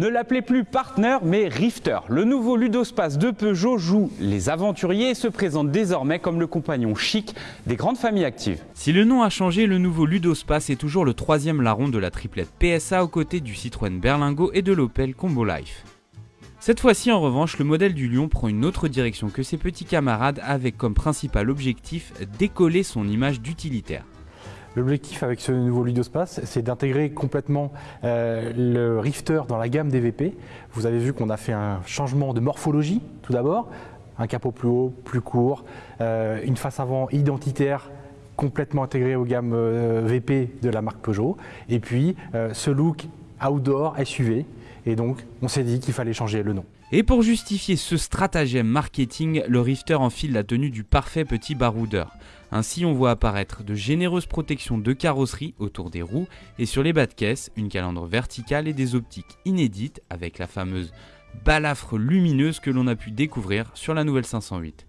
Ne l'appelez plus Partner, mais Rifter. Le nouveau ludospace de Peugeot joue les aventuriers et se présente désormais comme le compagnon chic des grandes familles actives. Si le nom a changé, le nouveau ludospace est toujours le troisième larron de la triplette PSA aux côtés du Citroën Berlingo et de l'Opel Combo Life. Cette fois-ci, en revanche, le modèle du Lion prend une autre direction que ses petits camarades avec comme principal objectif d'écoller son image d'utilitaire. L'objectif avec ce nouveau Ludospace, c'est d'intégrer complètement euh, le Rifter dans la gamme des VP. Vous avez vu qu'on a fait un changement de morphologie tout d'abord, un capot plus haut, plus court, euh, une face avant identitaire complètement intégrée aux gammes euh, VP de la marque Peugeot, et puis ce look outdoor SUV, et donc on s'est dit qu'il fallait changer le nom. Et pour justifier ce stratagème marketing, le Rifter enfile la tenue du parfait petit baroudeur. Ainsi, on voit apparaître de généreuses protections de carrosserie autour des roues et sur les bas de caisse, une calandre verticale et des optiques inédites avec la fameuse balafre lumineuse que l'on a pu découvrir sur la nouvelle 508.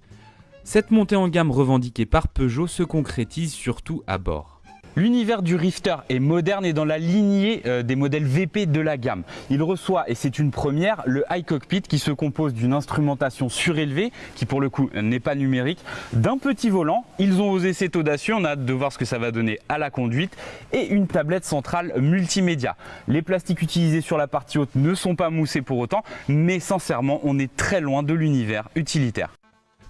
Cette montée en gamme revendiquée par Peugeot se concrétise surtout à bord. L'univers du Rifter est moderne et dans la lignée euh, des modèles VP de la gamme. Il reçoit, et c'est une première, le High Cockpit qui se compose d'une instrumentation surélevée, qui pour le coup n'est pas numérique, d'un petit volant. Ils ont osé cet audacieux, on a hâte de voir ce que ça va donner à la conduite, et une tablette centrale multimédia. Les plastiques utilisés sur la partie haute ne sont pas moussés pour autant, mais sincèrement, on est très loin de l'univers utilitaire.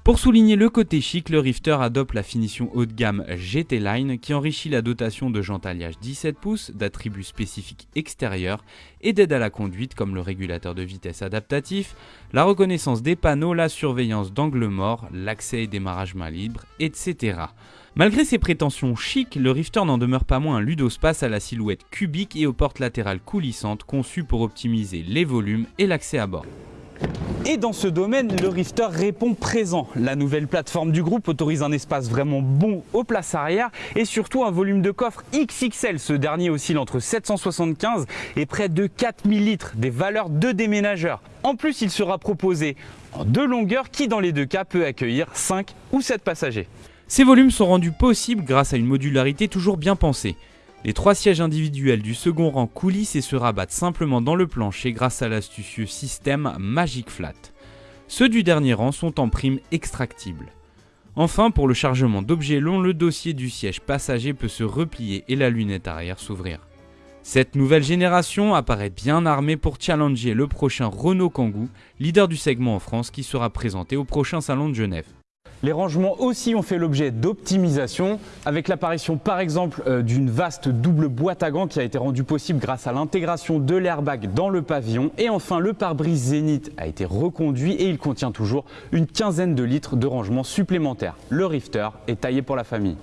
Pour souligner le côté chic, le Rifter adopte la finition haut de gamme GT Line qui enrichit la dotation de jantes alliage 17 pouces, d'attributs spécifiques extérieurs et d'aide à la conduite comme le régulateur de vitesse adaptatif, la reconnaissance des panneaux, la surveillance d'angle mort, l'accès et démarrage main libre, etc. Malgré ses prétentions chic, le Rifter n'en demeure pas moins un ludospace à la silhouette cubique et aux portes latérales coulissantes conçues pour optimiser les volumes et l'accès à bord. Et dans ce domaine, le Rifter répond présent. La nouvelle plateforme du groupe autorise un espace vraiment bon aux places arrière et surtout un volume de coffre XXL. Ce dernier oscille entre 775 et près de 4000 litres, des valeurs de déménageurs. En plus, il sera proposé en deux longueurs qui dans les deux cas peut accueillir 5 ou 7 passagers. Ces volumes sont rendus possibles grâce à une modularité toujours bien pensée. Les trois sièges individuels du second rang coulissent et se rabattent simplement dans le plancher grâce à l'astucieux système Magic Flat. Ceux du dernier rang sont en prime extractibles. Enfin, pour le chargement d'objets longs, le dossier du siège passager peut se replier et la lunette arrière s'ouvrir. Cette nouvelle génération apparaît bien armée pour challenger le prochain Renault Kangoo, leader du segment en France qui sera présenté au prochain salon de Genève. Les rangements aussi ont fait l'objet d'optimisation, avec l'apparition par exemple euh, d'une vaste double boîte à gants qui a été rendue possible grâce à l'intégration de l'airbag dans le pavillon. Et enfin, le pare-brise Zénith a été reconduit et il contient toujours une quinzaine de litres de rangement supplémentaire. Le Rifter est taillé pour la famille.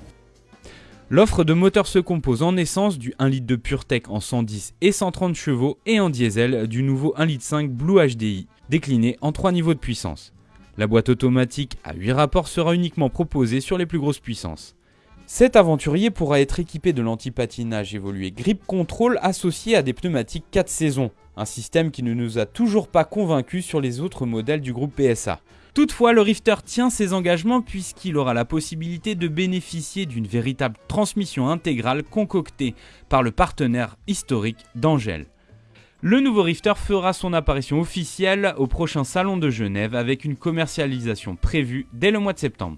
L'offre de moteurs se compose en essence du 1 litre de PureTech en 110 et 130 chevaux et en diesel du nouveau 1 litre 5 Blue HDI, décliné en 3 niveaux de puissance. La boîte automatique à 8 rapports sera uniquement proposée sur les plus grosses puissances. Cet aventurier pourra être équipé de l'antipatinage évolué Grip Control associé à des pneumatiques 4 saisons, un système qui ne nous a toujours pas convaincus sur les autres modèles du groupe PSA. Toutefois, le Rifter tient ses engagements puisqu'il aura la possibilité de bénéficier d'une véritable transmission intégrale concoctée par le partenaire historique d'Angel. Le nouveau Rifter fera son apparition officielle au prochain salon de Genève avec une commercialisation prévue dès le mois de septembre.